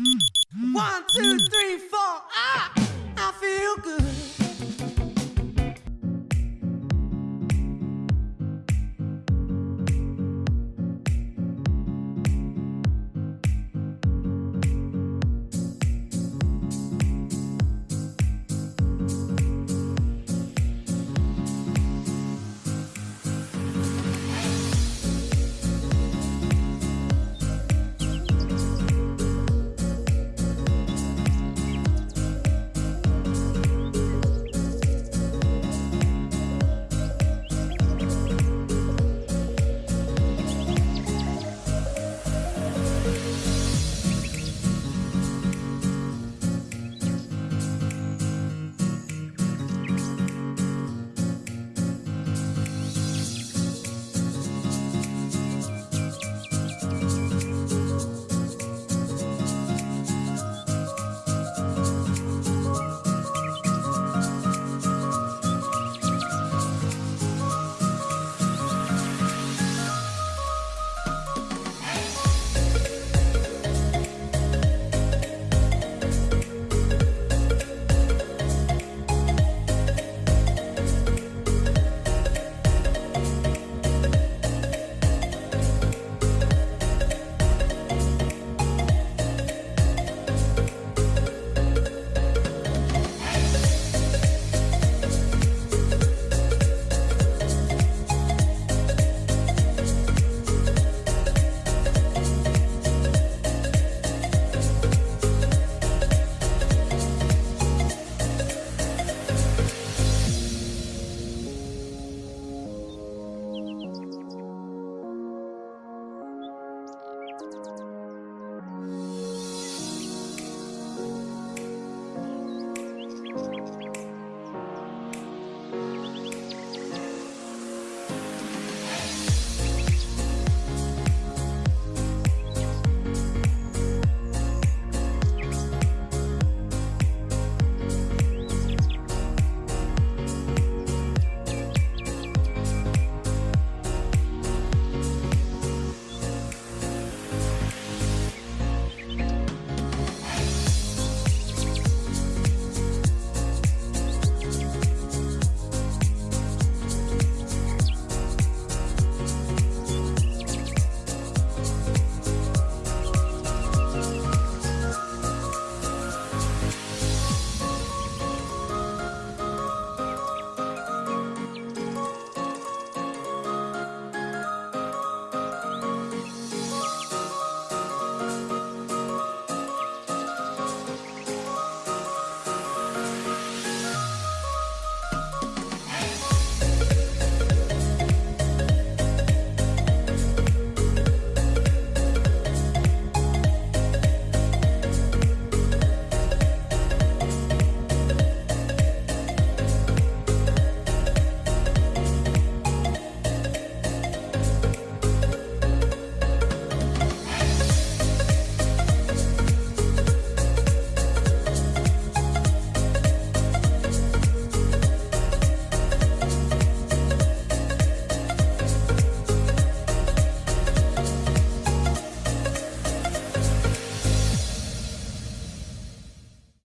One, two, three, four. Ah, I feel good.